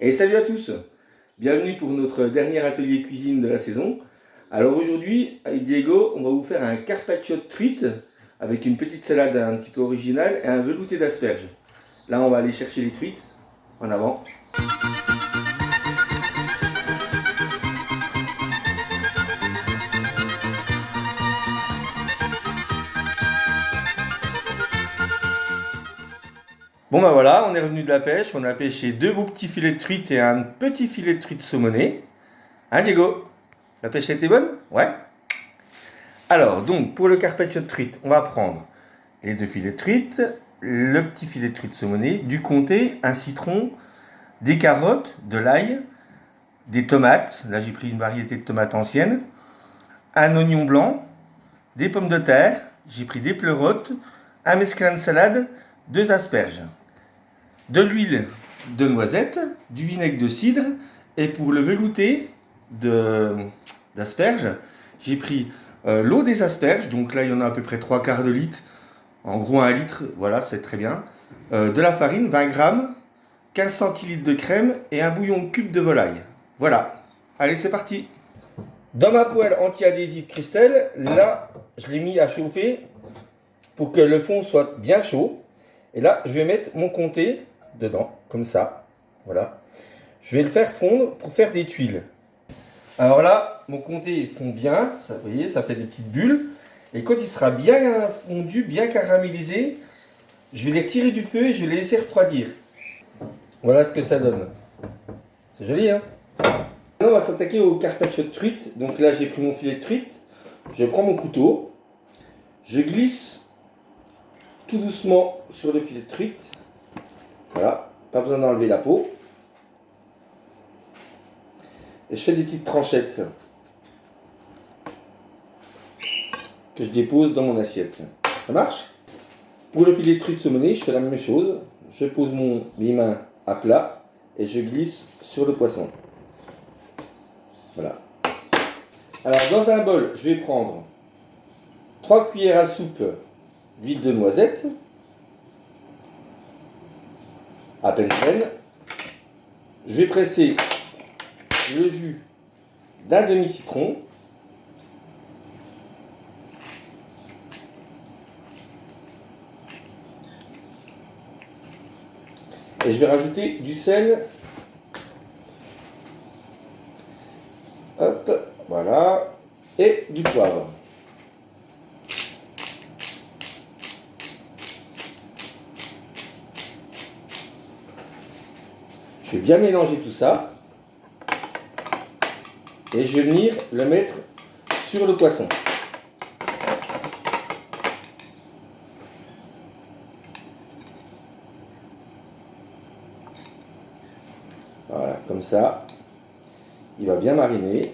Et salut à tous Bienvenue pour notre dernier atelier cuisine de la saison. Alors aujourd'hui, avec Diego, on va vous faire un carpaccio de truite avec une petite salade un petit peu originale et un velouté d'asperges. Là, on va aller chercher les truites. En avant Bon ben voilà, on est revenu de la pêche, on a pêché deux beaux petits filets de truite et un petit filet de truite saumonée. Hein Diego? La pêche a été bonne? Ouais. Alors, donc, pour le carpaccio de truite, on va prendre les deux filets de truite, le petit filet de truite saumonée, du comté, un citron, des carottes, de l'ail, des tomates, là j'ai pris une variété de tomates anciennes, un oignon blanc, des pommes de terre, j'ai pris des pleurotes, un mesclun de salade, deux asperges de l'huile de noisette, du vinaigre de cidre, et pour le velouté d'asperges, j'ai pris euh, l'eau des asperges, donc là il y en a à peu près 3 quarts de litre, en gros 1 litre, voilà c'est très bien, euh, de la farine, 20 grammes, 15 centilitres de crème et un bouillon cube de volaille. Voilà, allez c'est parti. Dans ma poêle anti-adhésive Christelle, là je l'ai mis à chauffer pour que le fond soit bien chaud. Et là je vais mettre mon comté dedans, comme ça. Voilà. Je vais le faire fondre pour faire des tuiles. Alors là, mon comté fond bien, ça, ça fait des petites bulles. Et quand il sera bien fondu, bien caramélisé, je vais les retirer du feu et je vais les laisser refroidir. Voilà ce que ça donne. C'est joli, hein? Maintenant, on va s'attaquer au carpaccio de truite. Donc là, j'ai pris mon filet de truite. Je prends mon couteau. Je glisse tout doucement sur le filet de truite. Voilà, pas besoin d'enlever la peau. Et je fais des petites tranchettes que je dépose dans mon assiette. Ça marche? Pour le filet de truite saumonné, je fais la même chose. Je pose mon, mes à plat et je glisse sur le poisson. Voilà. Alors dans un bol, je vais prendre 3 cuillères à soupe d'huile de noisette à peine. Je vais presser le jus d'un demi-citron. Et je vais rajouter du sel. Hop, voilà. Et du poivre. Je vais bien mélanger tout ça. Et je vais venir le mettre sur le poisson. Voilà, comme ça. Il va bien mariner.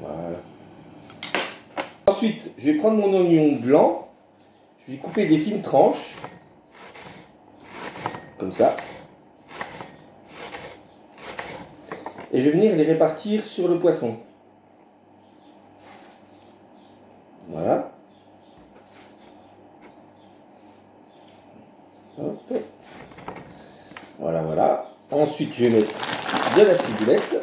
Voilà. Ensuite, je vais prendre mon oignon blanc. Je vais couper des fines tranches ça. Et je vais venir les répartir sur le poisson. Voilà. Voilà, voilà. Ensuite, je vais mettre de la ciboulette.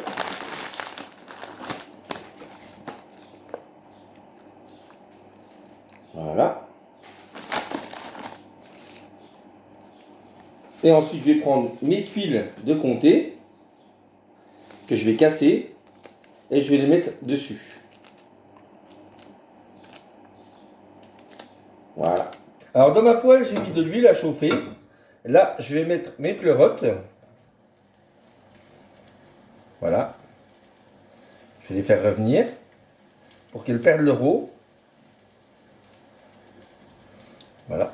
Voilà. Et ensuite, je vais prendre mes tuiles de comté que je vais casser et je vais les mettre dessus. Voilà. Alors dans ma poêle, j'ai mis de l'huile à chauffer. Là, je vais mettre mes pleurotes. Voilà. Je vais les faire revenir pour qu'elles perdent leur eau.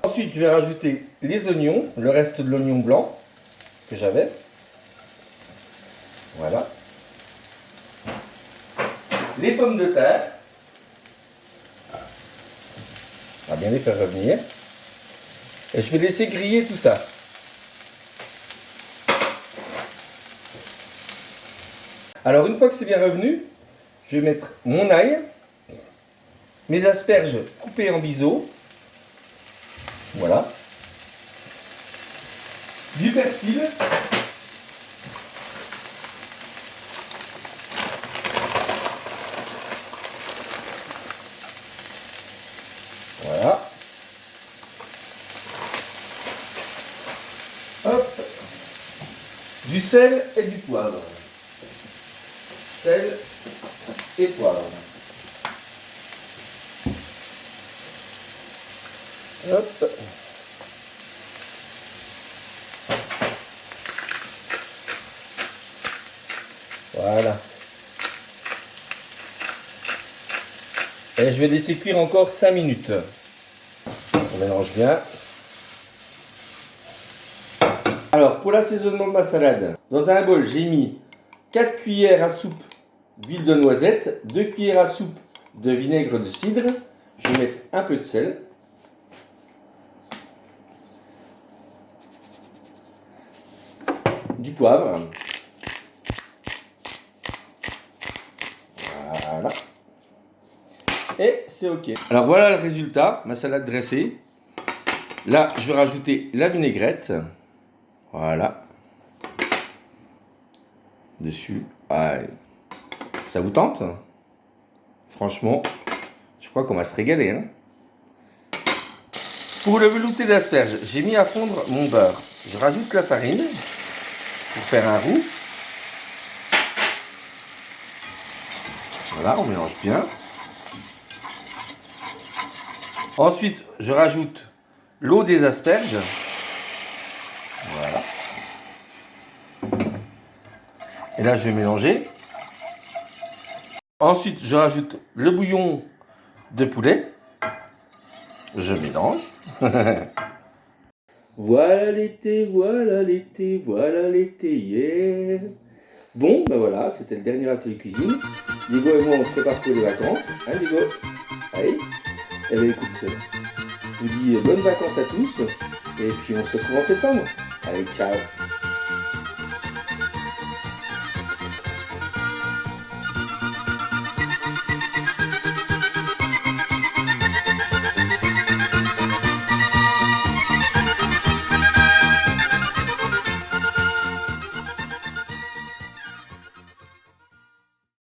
Ensuite, je vais rajouter les oignons, le reste de l'oignon blanc que j'avais. Voilà. Les pommes de terre. On va bien les faire revenir. Et je vais laisser griller tout ça. Alors une fois que c'est bien revenu, je vais mettre mon ail, mes asperges coupées en biseaux, voilà. du persil. Voilà. Hop. Du sel et du poivre. Sel et poivre. Hop. Voilà. Et je vais laisser cuire encore 5 minutes. On mélange bien. Alors, pour l'assaisonnement de ma salade, dans un bol, j'ai mis 4 cuillères à soupe d'huile de noisette, 2 cuillères à soupe de vinaigre de cidre. Je vais mettre un peu de sel. Poivre. Voilà. Et c'est ok. Alors voilà le résultat, ma salade dressée. Là, je vais rajouter la vinaigrette. Voilà. Dessus. Ça vous tente? Franchement, je crois qu'on va se régaler. Hein. Pour le velouté d'asperges, j'ai mis à fondre mon beurre. Je rajoute la farine faire un roux. Voilà, on mélange bien. Ensuite, je rajoute l'eau des asperges. Voilà. Et là, je vais mélanger. Ensuite, je rajoute le bouillon de poulet. Je mélange. voilà l'été, voilà l'été, voilà l'été, yeah Bon, ben voilà, c'était le dernier atelier cuisine. Diego et moi, on se prépare pour les vacances. Hein, Diego? Allez Eh bien, écoute, je vous dis bonnes vacances à tous. Et puis, on se retrouve en septembre. Allez, ciao